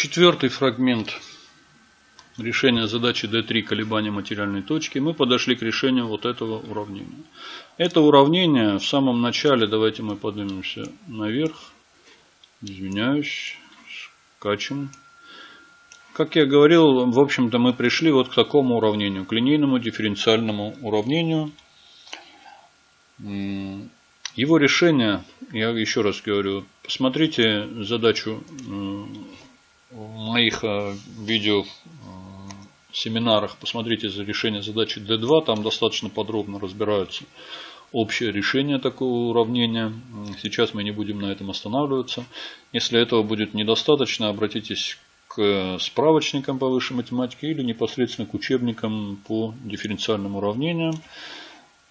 Четвертый фрагмент решения задачи D3 колебания материальной точки. Мы подошли к решению вот этого уравнения. Это уравнение в самом начале, давайте мы поднимемся наверх. Извиняюсь, скачем. Как я говорил, в общем-то мы пришли вот к такому уравнению, к линейному дифференциальному уравнению. Его решение, я еще раз говорю, посмотрите задачу в моих э, видео э, семинарах, посмотрите за решение задачи D2, там достаточно подробно разбираются общее решение такого уравнения. Сейчас мы не будем на этом останавливаться. Если этого будет недостаточно, обратитесь к справочникам по высшей математике или непосредственно к учебникам по дифференциальным уравнениям.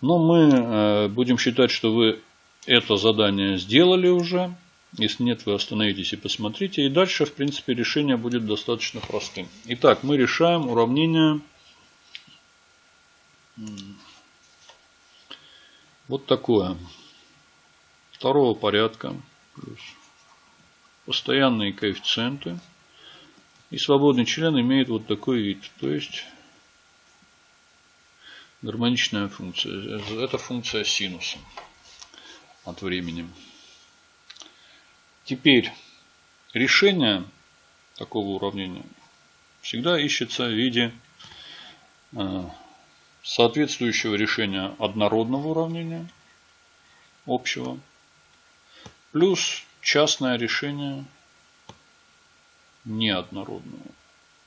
Но мы э, будем считать, что вы это задание сделали уже. Если нет, вы остановитесь и посмотрите. И дальше, в принципе, решение будет достаточно простым. Итак, мы решаем уравнение вот такое. Второго порядка. Плюс постоянные коэффициенты. И свободный член имеет вот такой вид. То есть гармоничная функция. Это функция синуса от времени. Теперь решение такого уравнения всегда ищется в виде э, соответствующего решения однородного уравнения общего плюс частное решение неоднородного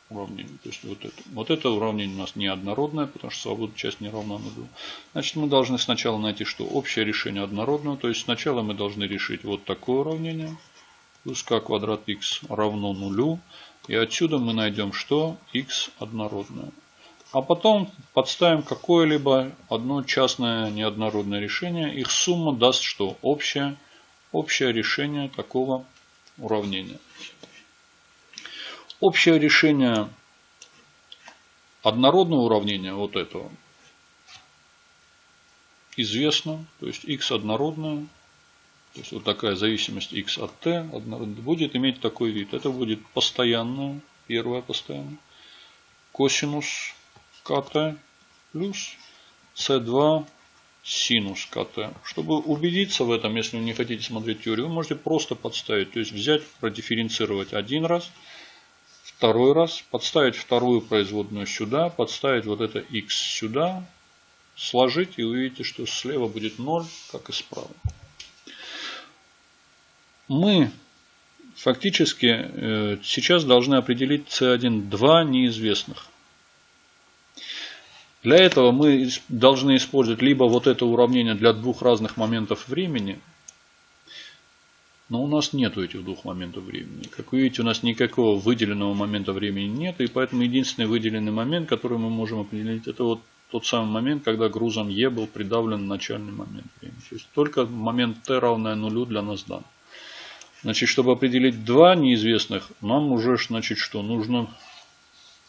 уравнения. То есть вот это. Вот это уравнение у нас неоднородное, потому что свободная часть не равна нулю. Значит, мы должны сначала найти, что общее решение однородного. То есть сначала мы должны решить вот такое уравнение – плюс k квадрат x равно нулю. И отсюда мы найдем что? x однородное. А потом подставим какое-либо одно частное неоднородное решение. Их сумма даст что? Общее, общее решение такого уравнения. Общее решение однородного уравнения вот этого известно. То есть x однородное то есть вот такая зависимость x от t будет иметь такой вид. Это будет постоянная, первая постоянная, косинус kt плюс c2 синус kt. Чтобы убедиться в этом, если вы не хотите смотреть теорию, вы можете просто подставить. То есть взять, продифференцировать один раз, второй раз, подставить вторую производную сюда, подставить вот это x сюда, сложить и увидите, что слева будет 0, как и справа мы фактически э, сейчас должны определить C1 два неизвестных. Для этого мы должны использовать либо вот это уравнение для двух разных моментов времени, но у нас нет этих двух моментов времени. Как вы видите, у нас никакого выделенного момента времени нет, и поэтому единственный выделенный момент, который мы можем определить, это вот тот самый момент, когда грузом Е был придавлен начальный момент времени. То есть только момент Т равное нулю для нас дан. Значит, чтобы определить два неизвестных, нам уже, значит, что нужно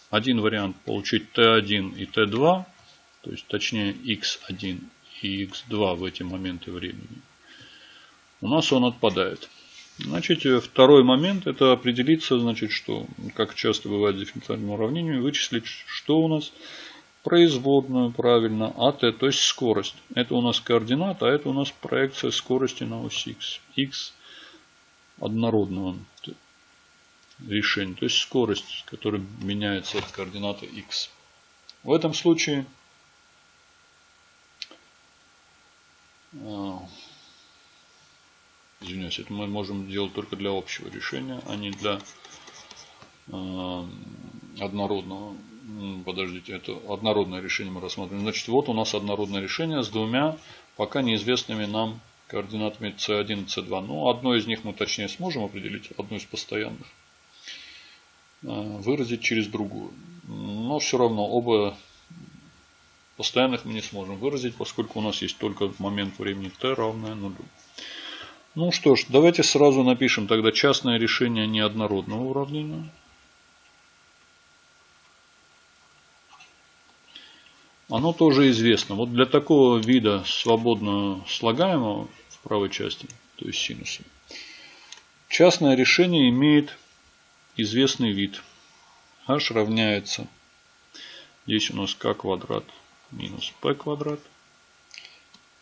один вариант получить t1 и t2, то есть точнее x1 и x2 в эти моменты времени. У нас он отпадает. Значит, второй момент это определиться, значит, что, как часто бывает в дифференциальном уравнении, вычислить, что у нас производную правильно, АТ, то есть скорость. Это у нас координата, а это у нас проекция скорости на ось X. X однородного решения, то есть скорость, которая меняется от координаты x. В этом случае а, извиняюсь, это мы можем делать только для общего решения, а не для а, однородного. Подождите, это однородное решение мы рассмотрим. Значит, вот у нас однородное решение с двумя пока неизвестными нам координатами c1 и c2. Но одно из них мы точнее сможем определить, одну из постоянных, э, выразить через другую. Но все равно оба постоянных мы не сможем выразить, поскольку у нас есть только момент времени t равное нулю. Ну что ж, давайте сразу напишем тогда частное решение неоднородного уравнения. Оно тоже известно. Вот для такого вида свободно слагаемого правой части, то есть синуса. Частное решение имеет известный вид. h равняется, здесь у нас k квадрат минус p квадрат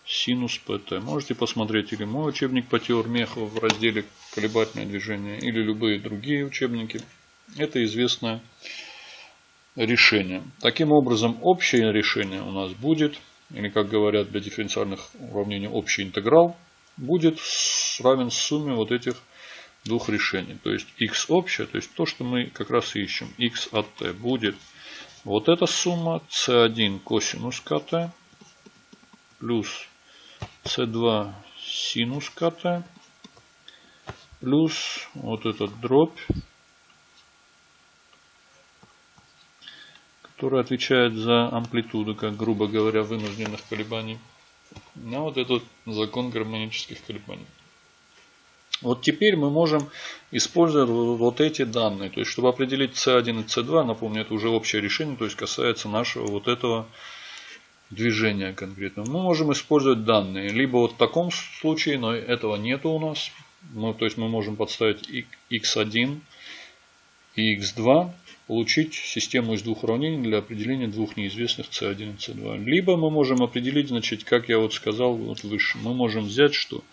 синус pt. Можете посмотреть или мой учебник по теории в разделе колебательное движение, или любые другие учебники. Это известное решение. Таким образом, общее решение у нас будет, или как говорят для дифференциальных уравнений, общий интеграл, будет равен сумме вот этих двух решений. То есть x общее, то есть то, что мы как раз ищем, x от t будет вот эта сумма c1 косинус kt плюс c2 синус kt плюс вот этот дробь, который отвечает за амплитуду, как грубо говоря, вынужденных колебаний. На вот этот закон гармонических колебаний. Вот теперь мы можем использовать вот эти данные. То есть, чтобы определить C1 и C2, напомню, это уже общее решение, то есть касается нашего вот этого движения конкретно. Мы можем использовать данные. Либо вот в таком случае, но этого нету у нас. Ну, то есть мы можем подставить x1 и x2, получить систему из двух уравнений для определения двух неизвестных c1 и c2. Либо мы можем определить, значит, как я вот сказал вот выше, мы можем взять, что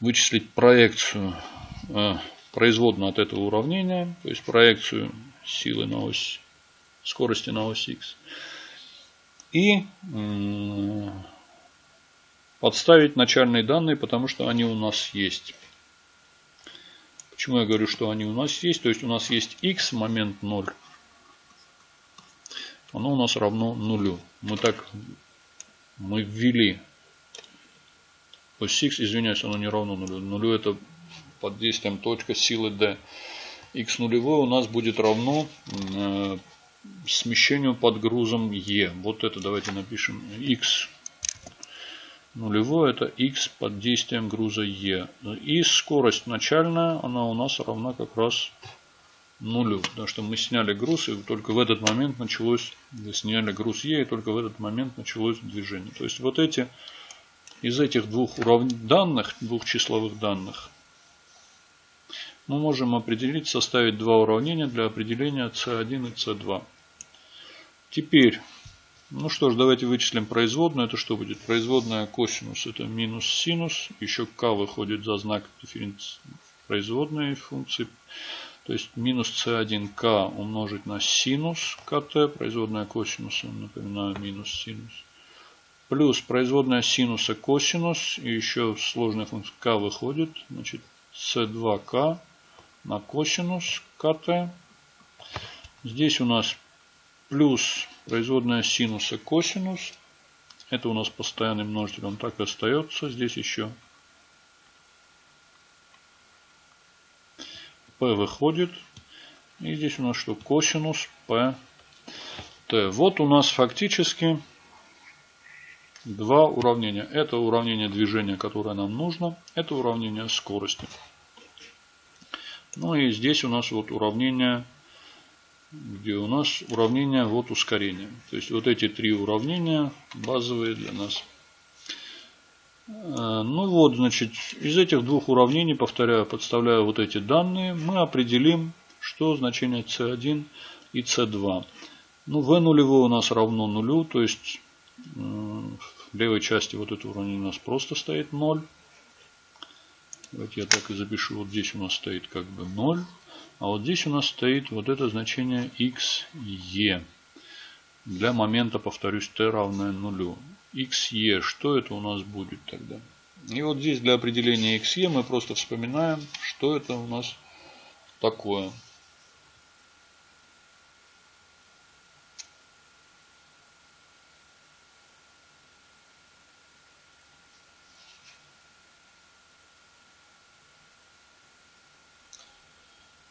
вычислить проекцию э, производную от этого уравнения, то есть проекцию силы на ось скорости на ось x. И подставить начальные данные, потому что они у нас есть. Почему я говорю, что они у нас есть? То есть у нас есть x момент 0. Оно у нас равно нулю. Мы так мы ввели ось x, извиняюсь, оно не равно нулю. Нулю это под действием точка силы d. x нулевое у нас будет равно э, смещению под грузом e. Вот это давайте напишем x нулевое это x под действием груза e. И скорость начальная, она у нас равна как раз нулю. Потому что мы сняли груз, и только в этот момент началось, сняли груз e, и только в этот момент началось движение. То есть вот эти из этих двух данных, двух числовых данных, мы можем определить, составить два уравнения для определения C1 и C2. Теперь, ну что ж, давайте вычислим производную. Это что будет? Производная косинус это минус синус. Еще k выходит за знак дифференции производной функции. То есть минус c1k умножить на синус kt, производная косинуса, напоминаю, минус синус плюс производная синуса косинус, и еще сложная функция k выходит, значит c2k на косинус kt. Здесь у нас плюс производная синуса косинус. Это у нас постоянный множитель, он так и остается. Здесь еще p выходит. И здесь у нас что? Косинус p t. Вот у нас фактически два уравнения. Это уравнение движения, которое нам нужно. Это уравнение скорости. Ну и здесь у нас вот уравнение, где у нас уравнение вот ускорения. То есть вот эти три уравнения базовые для нас. Э, ну вот, значит, из этих двух уравнений, повторяю, подставляя вот эти данные, мы определим, что значение c1 и c2. Ну, v нулевое у нас равно нулю, то есть в левой части вот этого уровня у нас просто стоит 0. Давайте я так и запишу. Вот здесь у нас стоит как бы 0. А вот здесь у нас стоит вот это значение xe. Для момента, повторюсь, t равное нулю. xe, что это у нас будет тогда? И вот здесь для определения xe мы просто вспоминаем, что это у нас такое.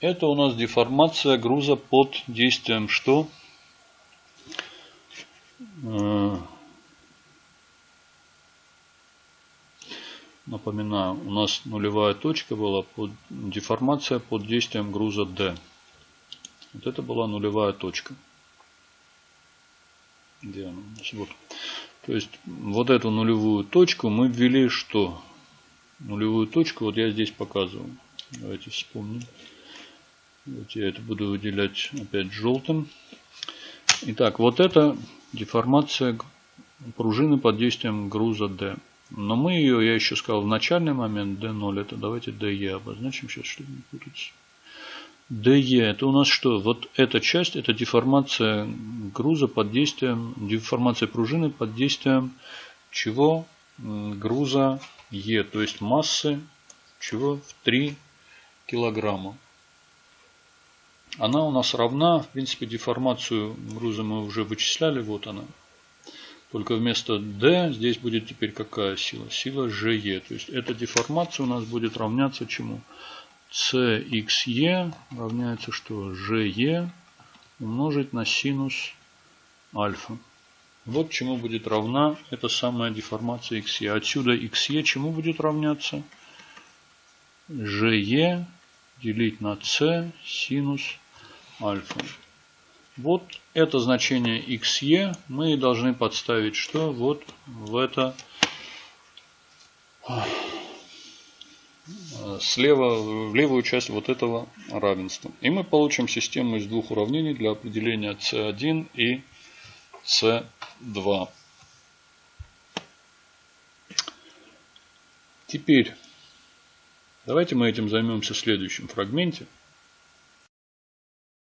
Это у нас деформация груза под действием что? Э, напоминаю, у нас нулевая точка была под деформация под действием груза D. Вот это была нулевая точка. Где она? Вот. То есть вот эту нулевую точку мы ввели что? Нулевую точку вот я здесь показываю. Давайте вспомним. Вот я это буду выделять опять желтым. Итак, вот это деформация пружины под действием груза D. Но мы ее, я еще сказал, в начальный момент D0, это давайте DE обозначим сейчас, чтобы не путаться. DE, это у нас что? Вот эта часть, это деформация груза под действием, деформация пружины под действием чего? Груза E, то есть массы чего? В 3 килограмма. Она у нас равна, в принципе, деформацию груза мы уже вычисляли, вот она. Только вместо D здесь будет теперь какая сила? Сила GE. То есть эта деформация у нас будет равняться чему? CXE равняется что? GE умножить на синус альфа. Вот чему будет равна эта самая деформация XE. Отсюда XE чему будет равняться? GE делить на C синус альфа. Вот это значение xe мы должны подставить что? Вот в это слева, в левую часть вот этого равенства. И мы получим систему из двух уравнений для определения c1 и c2. Теперь давайте мы этим займемся в следующем фрагменте.